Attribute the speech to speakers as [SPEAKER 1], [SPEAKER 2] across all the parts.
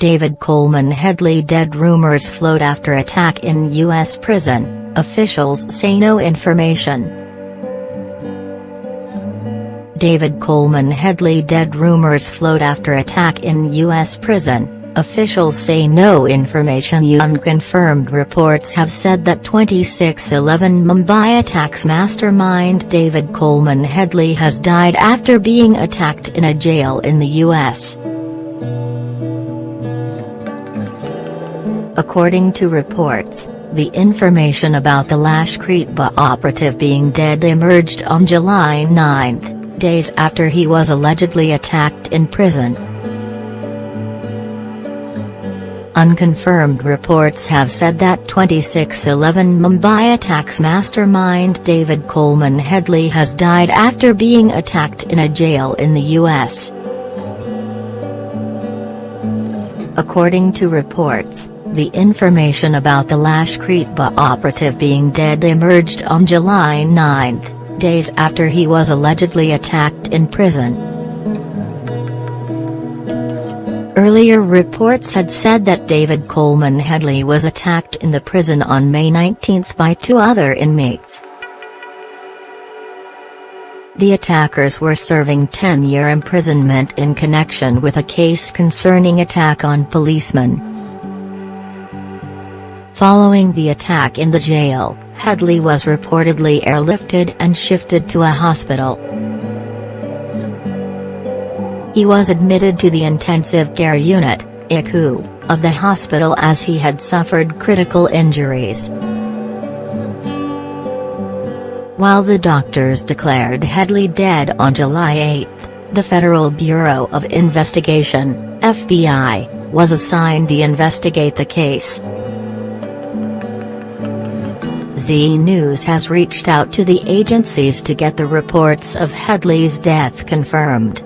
[SPEAKER 1] David Coleman Headley dead rumors float after attack in U.S. prison, officials say no information. David Coleman Headley dead rumors float after attack in U.S. prison, officials say no information Unconfirmed reports have said that 2611 Mumbai attacks mastermind David Coleman Headley has died after being attacked in a jail in the U.S. According to reports, the information about the Lashkar-e-Taiba operative being dead emerged on July 9 days after he was allegedly attacked in prison. Unconfirmed reports have said that 2611 Mumbai attacks mastermind David Coleman Headley has died after being attacked in a jail in the U.S. According to reports, the information about the Lashkar-e-Taiba operative being dead emerged on July 9 days after he was allegedly attacked in prison. Earlier reports had said that David Coleman Headley was attacked in the prison on May 19 by two other inmates. The attackers were serving 10-year imprisonment in connection with a case concerning attack on policemen. Following the attack in the jail, Headley was reportedly airlifted and shifted to a hospital. He was admitted to the intensive care unit, ICU, of the hospital as he had suffered critical injuries. While the doctors declared Headley dead on July 8, the Federal Bureau of Investigation, FBI, was assigned to investigate the case. Zee News has reached out to the agencies to get the reports of Headley's death confirmed.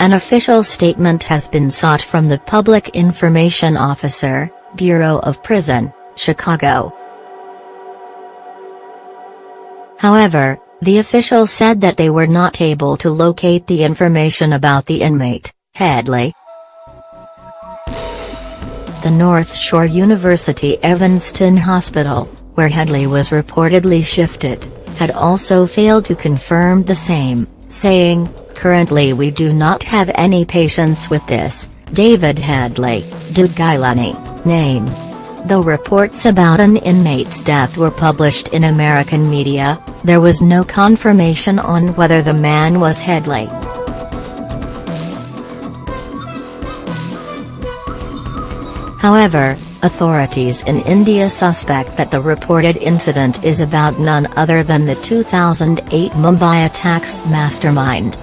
[SPEAKER 1] An official statement has been sought from the Public Information Officer, Bureau of Prison, Chicago. However, the official said that they were not able to locate the information about the inmate, Headley, the North Shore University Evanston Hospital, where Headley was reportedly shifted, had also failed to confirm the same, saying, Currently we do not have any patients with this, David Headley, Dawood Gilani, name. Though reports about an inmate's death were published in American media, there was no confirmation on whether the man was Headley. However, authorities in India suspect that the reported incident is about none other than the 2008 Mumbai attacks mastermind.